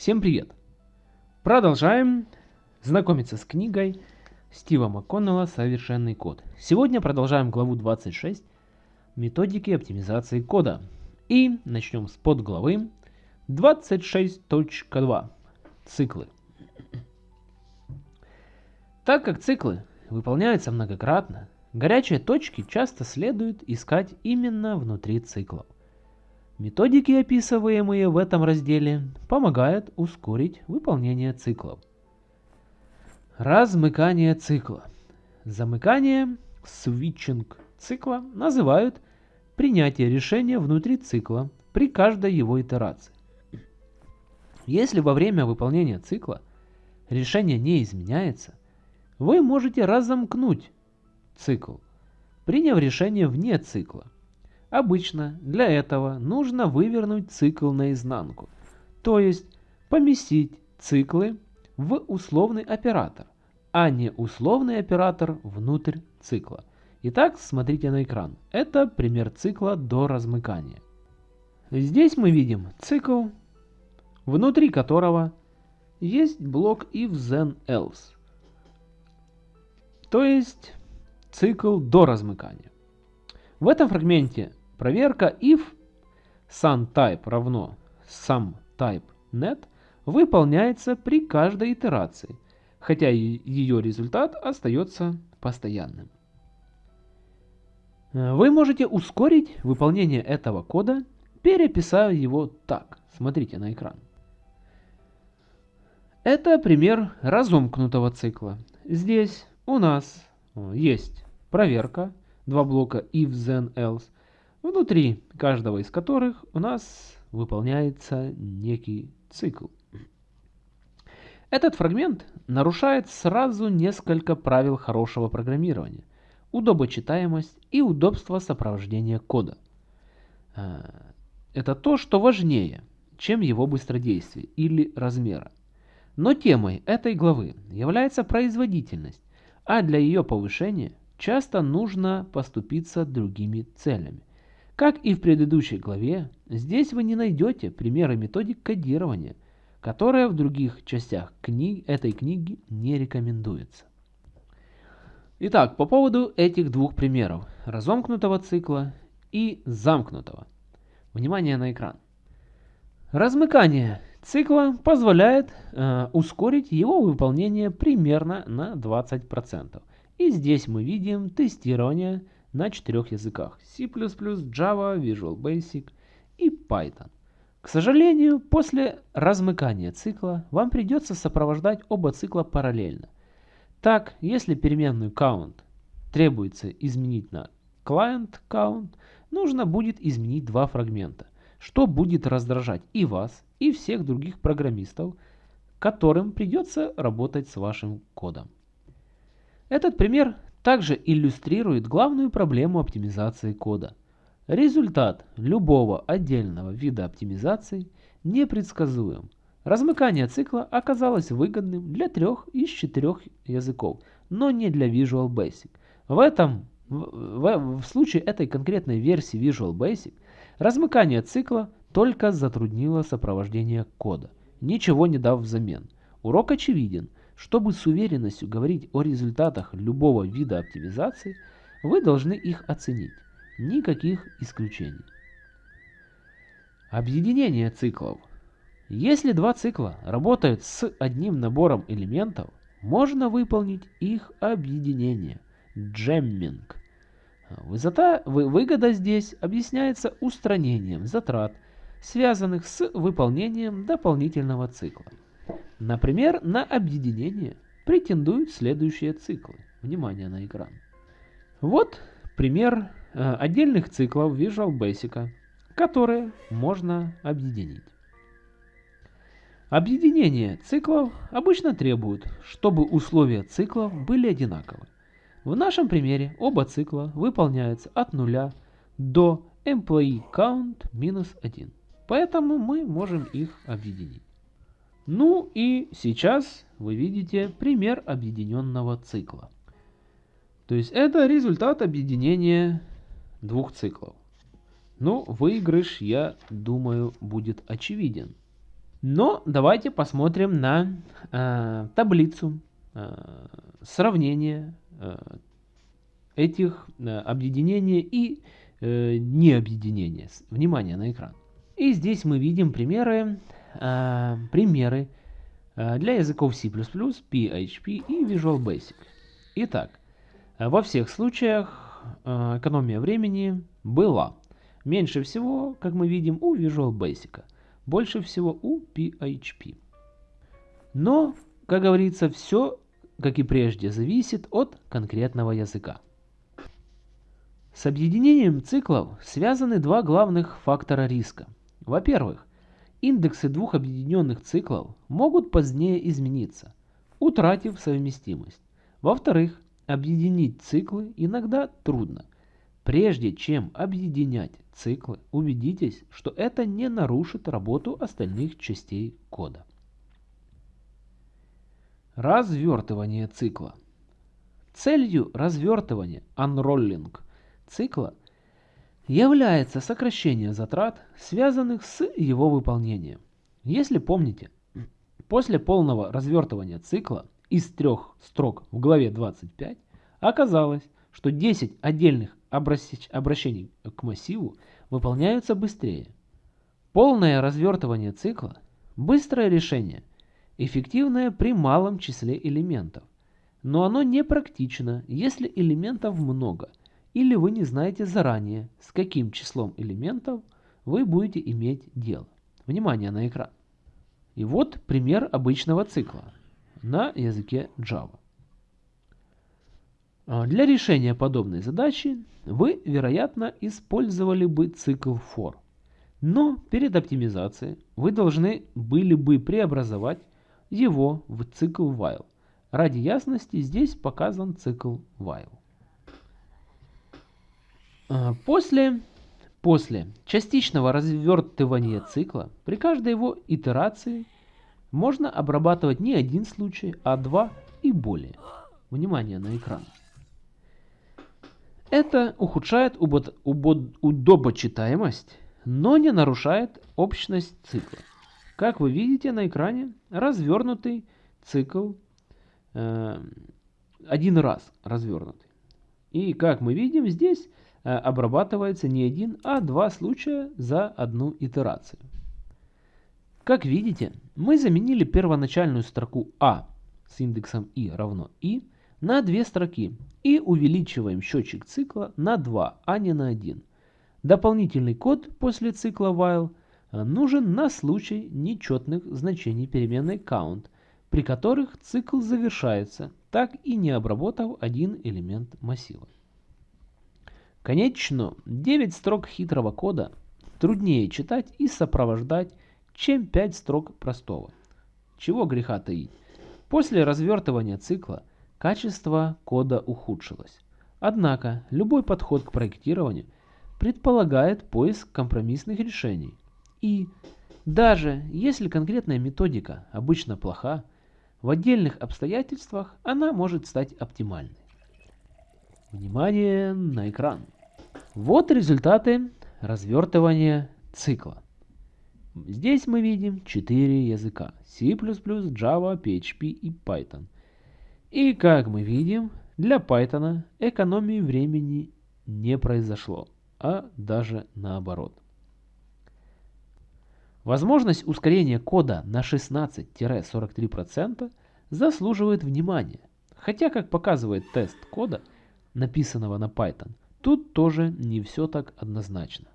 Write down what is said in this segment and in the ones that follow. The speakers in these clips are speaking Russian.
Всем привет! Продолжаем знакомиться с книгой Стива МакКоннелла «Совершенный код». Сегодня продолжаем главу 26 «Методики оптимизации кода». И начнем с подглавы 26.2 «Циклы». Так как циклы выполняются многократно, горячие точки часто следует искать именно внутри циклов. Методики, описываемые в этом разделе, помогают ускорить выполнение циклов. Размыкание цикла. Замыкание, свитчинг цикла называют принятие решения внутри цикла при каждой его итерации. Если во время выполнения цикла решение не изменяется, вы можете разомкнуть цикл, приняв решение вне цикла – Обычно для этого нужно вывернуть цикл наизнанку, то есть поместить циклы в условный оператор, а не условный оператор внутрь цикла. Итак, смотрите на экран. Это пример цикла до размыкания. Здесь мы видим цикл, внутри которого есть блок if then else, то есть цикл до размыкания. В этом фрагменте Проверка if sunType равно SumTypeNet выполняется при каждой итерации, хотя ее результат остается постоянным. Вы можете ускорить выполнение этого кода, переписав его так. Смотрите на экран. Это пример разомкнутого цикла. Здесь у нас есть проверка, два блока if, then, else, внутри каждого из которых у нас выполняется некий цикл. Этот фрагмент нарушает сразу несколько правил хорошего программирования. Удобочитаемость и удобство сопровождения кода. А, это то, что важнее, чем его быстродействие или размера. Но темой этой главы является производительность, а для ее повышения часто нужно поступиться другими целями. Как и в предыдущей главе, здесь вы не найдете примеры методик кодирования, которые в других частях книг, этой книги не рекомендуется. Итак, по поводу этих двух примеров, разомкнутого цикла и замкнутого. Внимание на экран. Размыкание цикла позволяет э, ускорить его выполнение примерно на 20%. И здесь мы видим тестирование на четырех языках C++, Java, Visual Basic и Python. К сожалению, после размыкания цикла вам придется сопровождать оба цикла параллельно. Так, если переменную count требуется изменить на client count, нужно будет изменить два фрагмента, что будет раздражать и вас, и всех других программистов, которым придется работать с вашим кодом. Этот пример также иллюстрирует главную проблему оптимизации кода. Результат любого отдельного вида оптимизации непредсказуем. Размыкание цикла оказалось выгодным для трех из четырех языков, но не для Visual Basic. В этом в, в, случае этой конкретной версии Visual Basic размыкание цикла только затруднило сопровождение кода, ничего не дав взамен. Урок очевиден – чтобы с уверенностью говорить о результатах любого вида оптимизации, вы должны их оценить. Никаких исключений. Объединение циклов. Если два цикла работают с одним набором элементов, можно выполнить их объединение. Джемминг. Высота, выгода здесь объясняется устранением затрат, связанных с выполнением дополнительного цикла. Например, на объединение претендуют следующие циклы. Внимание на экран. Вот пример э, отдельных циклов Visual Basic, которые можно объединить. Объединение циклов обычно требует, чтобы условия циклов были одинаковы. В нашем примере оба цикла выполняются от нуля до employee count минус 1. Поэтому мы можем их объединить. Ну и сейчас вы видите пример объединенного цикла. То есть это результат объединения двух циклов. Ну, выигрыш, я думаю, будет очевиден. Но давайте посмотрим на э, таблицу э, сравнения э, этих э, объединений и э, необъединения. Внимание на экран. И здесь мы видим примеры, э, примеры э, для языков C++, PHP и Visual Basic. Итак, во всех случаях э, экономия времени была. Меньше всего, как мы видим, у Visual Basic. Больше всего у PHP. Но, как говорится, все, как и прежде, зависит от конкретного языка. С объединением циклов связаны два главных фактора риска. Во-первых, индексы двух объединенных циклов могут позднее измениться, утратив совместимость. Во-вторых, объединить циклы иногда трудно. Прежде чем объединять циклы, убедитесь, что это не нарушит работу остальных частей кода. Развертывание цикла. Целью развертывания unrolling цикла является сокращение затрат, связанных с его выполнением. Если помните, после полного развертывания цикла из трех строк в главе 25 оказалось, что 10 отдельных обращений к массиву выполняются быстрее. Полное развертывание цикла – быстрое решение, эффективное при малом числе элементов, но оно не практично, если элементов много – или вы не знаете заранее, с каким числом элементов вы будете иметь дело. Внимание на экран. И вот пример обычного цикла на языке Java. А, для решения подобной задачи вы, вероятно, использовали бы цикл for. Но перед оптимизацией вы должны были бы преобразовать его в цикл while. Ради ясности здесь показан цикл while. А, после, после частичного развертывания цикла при каждой его итерации можно обрабатывать не один случай, а два и более. Внимание на экран. Это ухудшает удобочитаемость, но не нарушает общность цикла. Как вы видите на экране, развернутый цикл э, один раз развернутый. И как мы видим здесь, обрабатывается не один, а два случая за одну итерацию. Как видите, мы заменили первоначальную строку А с индексом i равно i на две строки и увеличиваем счетчик цикла на 2, а не на 1. Дополнительный код после цикла while э, нужен на случай нечетных значений переменной count, при которых цикл завершается, так и не обработав один элемент массива. Конечно, 9 строк хитрого кода труднее читать и сопровождать, чем 5 строк простого. Чего греха таить. После развертывания цикла качество кода ухудшилось. Однако, любой подход к проектированию предполагает поиск компромиссных решений. И даже если конкретная методика обычно плоха, в отдельных обстоятельствах она может стать оптимальной. Внимание на экран. Вот результаты развертывания цикла. Здесь мы видим 4 языка. C++, Java, PHP и Python. И как мы видим, для Python экономии времени не произошло, а даже наоборот. Возможность ускорения кода на 16-43% заслуживает внимания. Хотя, как показывает тест кода, написанного на Python, тут тоже не все так однозначно.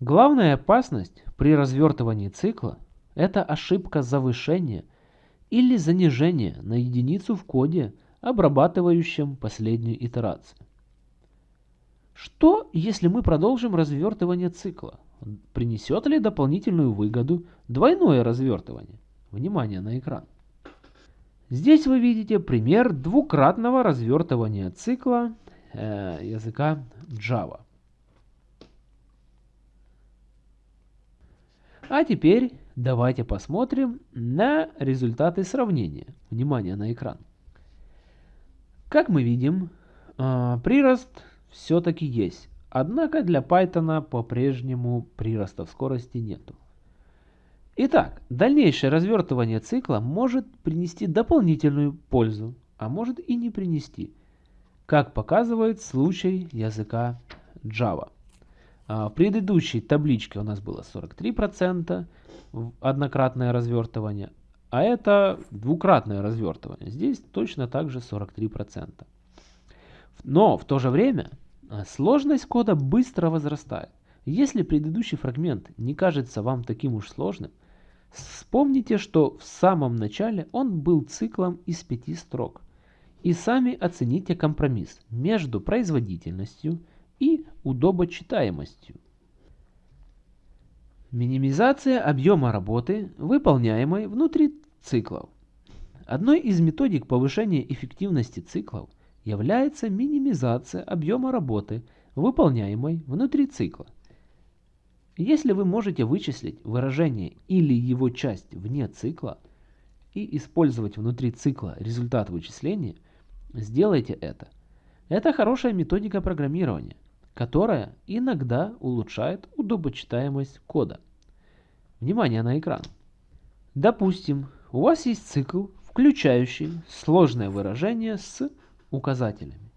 Главная опасность при развертывании цикла – это ошибка завышения или занижения на единицу в коде, обрабатывающем последнюю итерацию. Что, если мы продолжим развертывание цикла? Принесет ли дополнительную выгоду двойное развертывание? Внимание на экран. Здесь вы видите пример двукратного развертывания цикла э, языка Java. А теперь давайте посмотрим на результаты сравнения. Внимание на экран. Как мы видим, э, прирост все-таки есть. Однако для Python по-прежнему прироста в скорости нету. Итак, дальнейшее развертывание цикла может принести дополнительную пользу, а может и не принести, как показывает случай языка Java. А, в предыдущей табличке у нас было 43% однократное развертывание, а это двукратное развертывание. Здесь точно так же 43%. Но в то же время а, сложность кода быстро возрастает. Если предыдущий фрагмент не кажется вам таким уж сложным, вспомните, что в самом начале он был циклом из пяти строк. И сами оцените компромисс между производительностью и удобочитаемостью. Минимизация объема работы, выполняемой внутри циклов. Одной из методик повышения эффективности циклов является минимизация объема работы, выполняемой внутри цикла. Если вы можете вычислить выражение или его часть вне цикла и использовать внутри цикла результат вычисления, сделайте это. Это хорошая методика программирования которая иногда улучшает удобочитаемость кода. Внимание на экран. Допустим, у вас есть цикл, включающий сложное выражение с указателями.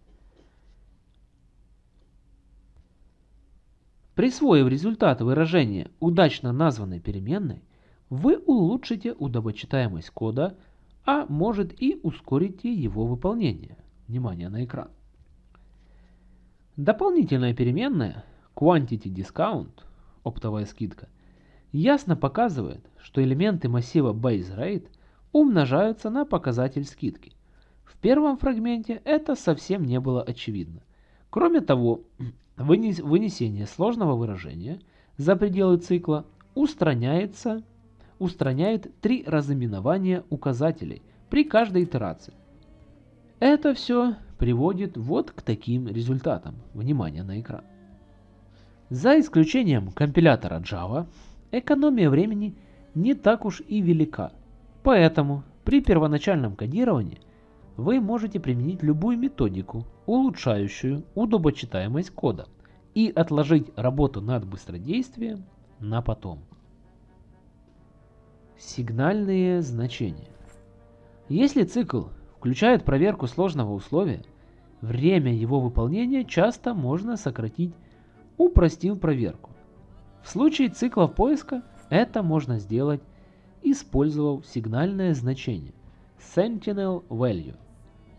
Присвоив результат выражения удачно названной переменной, вы улучшите удобочитаемость кода, а может и ускорите его выполнение. Внимание на экран. Дополнительная переменная quantity discount, оптовая скидка, ясно показывает, что элементы массива baseRate умножаются на показатель скидки. В первом фрагменте это совсем не было очевидно. Кроме того, вынесение сложного выражения за пределы цикла устраняется, устраняет три разыменования указателей при каждой итерации. Это все приводит вот к таким результатам. Внимание на экран. За исключением компилятора Java, экономия времени не так уж и велика. Поэтому при первоначальном кодировании вы можете применить любую методику, улучшающую удобочитаемость кода, и отложить работу над быстродействием на потом. Сигнальные значения. Если цикл включает проверку сложного условия, время его выполнения часто можно сократить, упростив проверку. В случае циклов поиска это можно сделать, использовав сигнальное значение Sentinel Value,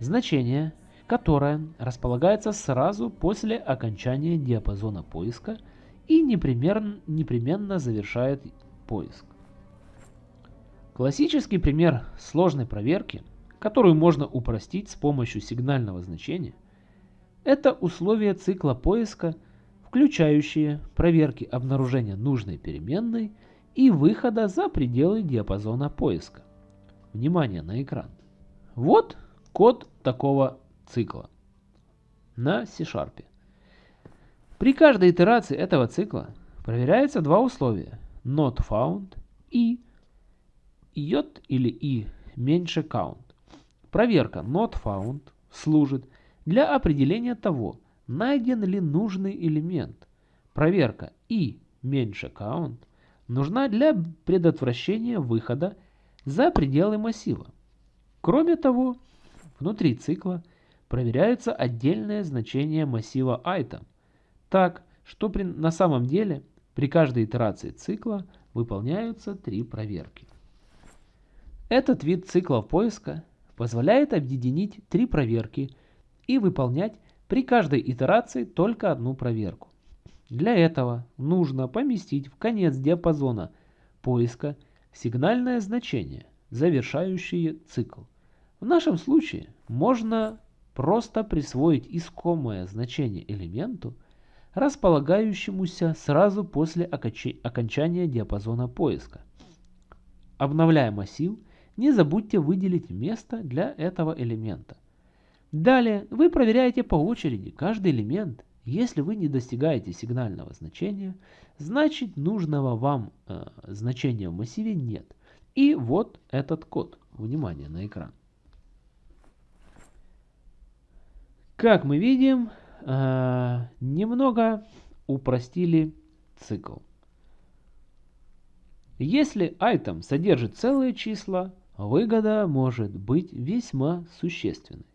значение, которое располагается сразу после окончания диапазона поиска и непременно, непременно завершает поиск. Классический пример сложной проверки – которую можно упростить с помощью сигнального значения, это условия цикла поиска, включающие проверки обнаружения нужной переменной и выхода за пределы диапазона поиска. Внимание на экран. Вот код такого цикла на C-Sharp. При каждой итерации этого цикла проверяются два условия not found и j или i меньше count. Проверка not found служит для определения того, найден ли нужный элемент. Проверка и меньше count нужна для предотвращения выхода за пределы массива. Кроме того, внутри цикла проверяются отдельные значения массива item, так что при, на самом деле при каждой итерации цикла выполняются три проверки. Этот вид циклов поиска позволяет объединить три проверки и выполнять при каждой итерации только одну проверку. Для этого нужно поместить в конец диапазона поиска сигнальное значение, завершающее цикл. В нашем случае можно просто присвоить искомое значение элементу, располагающемуся сразу после окончания диапазона поиска. Обновляя массив, не забудьте выделить место для этого элемента. Далее вы проверяете по очереди каждый элемент. Если вы не достигаете сигнального значения, значит нужного вам э, значения в массиве нет. И вот этот код. Внимание на экран. Как мы видим, э, немного упростили цикл. Если item содержит целые числа, выгода может быть весьма существенной.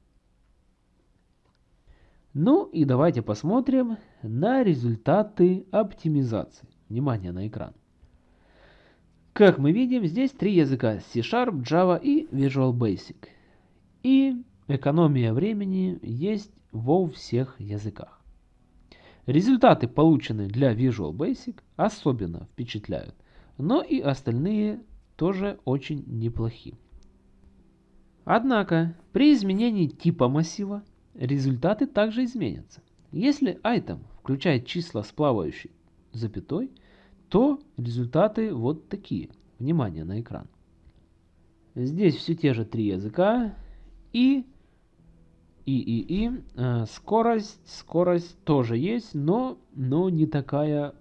Ну и давайте посмотрим на результаты оптимизации. Внимание на экран. Как мы видим, здесь три языка C-Sharp, Java и Visual Basic. И экономия времени есть во всех языках. Результаты, полученные для Visual Basic, особенно впечатляют, но и остальные тоже очень неплохи. Однако, при изменении типа массива, результаты также изменятся. Если item включает числа с плавающей запятой, то результаты вот такие. Внимание на экран. Здесь все те же три языка и и и и э, скорость скорость тоже есть, но но не такая,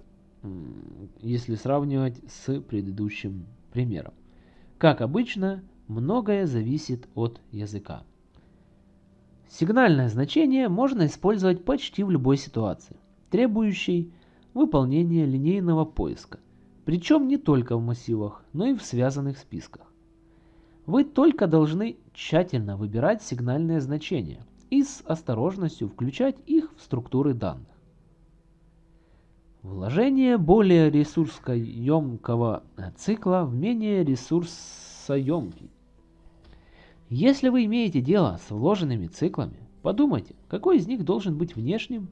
если сравнивать с предыдущим примером. Как обычно, многое зависит от языка. Сигнальное значение можно использовать почти в любой ситуации, требующей выполнения линейного поиска, причем не только в массивах, но и в связанных списках. Вы только должны тщательно выбирать сигнальные значения и с осторожностью включать их в структуры данных. Вложение более ресурсоемкого цикла в менее ресурсоемкий если вы имеете дело с вложенными циклами, подумайте, какой из них должен быть внешним,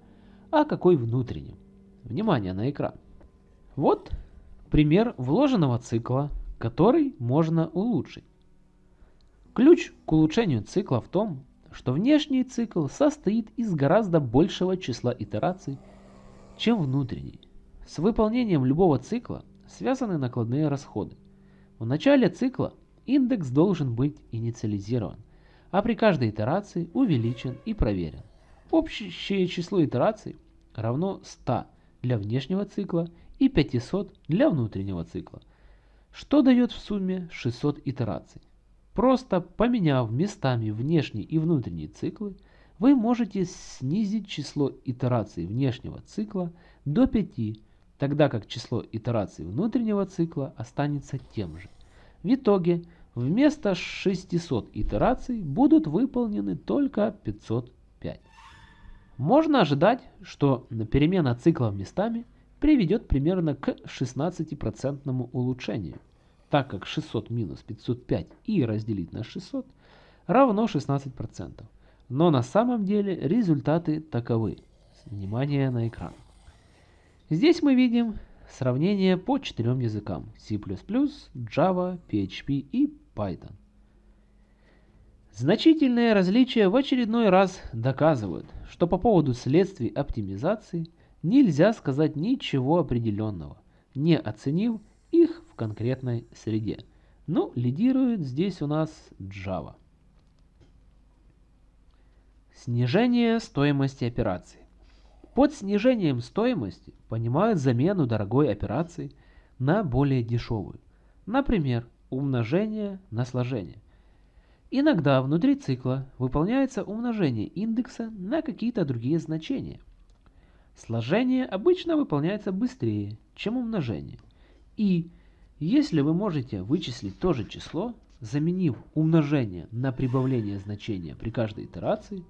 а какой внутренним. Внимание на экран. Вот пример вложенного цикла, который можно улучшить. Ключ к улучшению цикла в том, что внешний цикл состоит из гораздо большего числа итераций, чем внутренний. С выполнением любого цикла связаны накладные расходы. В начале цикла индекс должен быть инициализирован, а при каждой итерации увеличен и проверен. Общее число итераций равно 100 для внешнего цикла и 500 для внутреннего цикла, что дает в сумме 600 итераций. Просто поменяв местами внешний и внутренний циклы, вы можете снизить число итераций внешнего цикла до 5, тогда как число итераций внутреннего цикла останется тем же. В итоге вместо 600 итераций будут выполнены только 505. Можно ожидать, что перемена циклов местами приведет примерно к 16% улучшению, так как 600 минус 505 и разделить на 600 равно 16%. Но на самом деле результаты таковы. Внимание на экран. Здесь мы видим Сравнение по четырем языкам C++, Java, PHP и Python. Значительные различия в очередной раз доказывают, что по поводу следствий оптимизации нельзя сказать ничего определенного, не оценив их в конкретной среде. Ну, лидирует здесь у нас Java. Снижение стоимости операций. Под снижением стоимости понимают замену дорогой операции на более дешевую. Например, умножение на сложение. Иногда внутри цикла выполняется умножение индекса на какие-то другие значения. Сложение обычно выполняется быстрее, чем умножение. И если вы можете вычислить то же число, заменив умножение на прибавление значения при каждой итерации,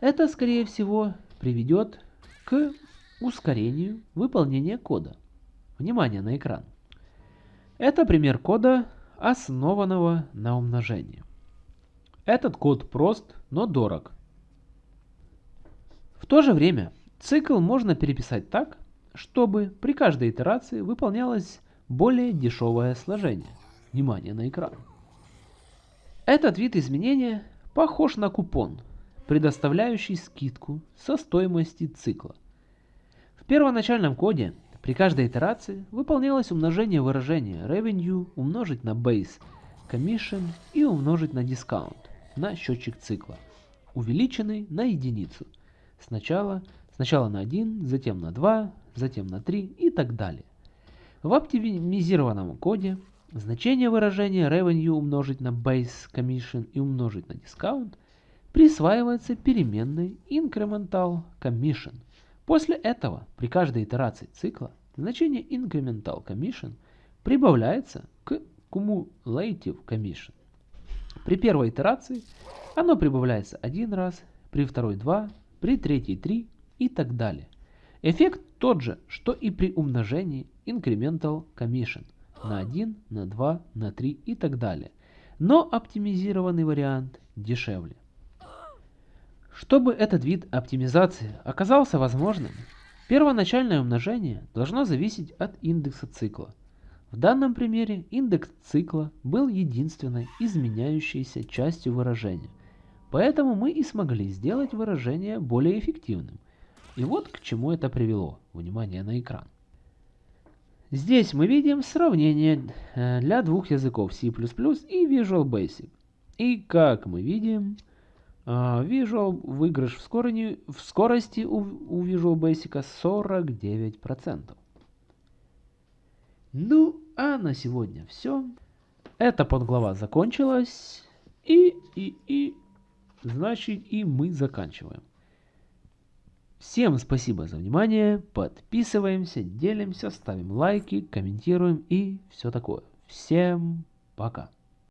это, скорее всего, приведет к ускорению выполнения кода. Внимание на экран. Это пример кода, основанного на умножении. Этот код прост, но дорог. В то же время цикл можно переписать так, чтобы при каждой итерации выполнялось более дешевое сложение. Внимание на экран. Этот вид изменения похож на купон, предоставляющий скидку со стоимости цикла. В первоначальном коде при каждой итерации выполнялось умножение выражения revenue умножить на base commission и умножить на discount на счетчик цикла, увеличенный на единицу. Сначала, сначала на 1, затем на 2, затем на 3 и так далее. В оптимизированном коде значение выражения revenue умножить на base commission и умножить на discount – присваивается переменной incremental commission. После этого при каждой итерации цикла значение incremental commission прибавляется к Cumulative Commission. При первой итерации оно прибавляется один раз, при второй два, при третьей три и так далее. Эффект тот же, что и при умножении Incremental Commission на 1, на 2, на 3 и так далее. Но оптимизированный вариант дешевле. Чтобы этот вид оптимизации оказался возможным, первоначальное умножение должно зависеть от индекса цикла. В данном примере индекс цикла был единственной изменяющейся частью выражения, поэтому мы и смогли сделать выражение более эффективным. И вот к чему это привело. Внимание на экран. Здесь мы видим сравнение э, для двух языков C++ и Visual Basic. И как мы видим, Visual выигрыш в, скорости, в скорости у, у Visual Basic 49%. Ну, а на сегодня все. Эта подглава закончилась. И, и, и, значит, и мы заканчиваем. Всем спасибо за внимание, подписываемся, делимся, ставим лайки, комментируем и все такое. Всем пока.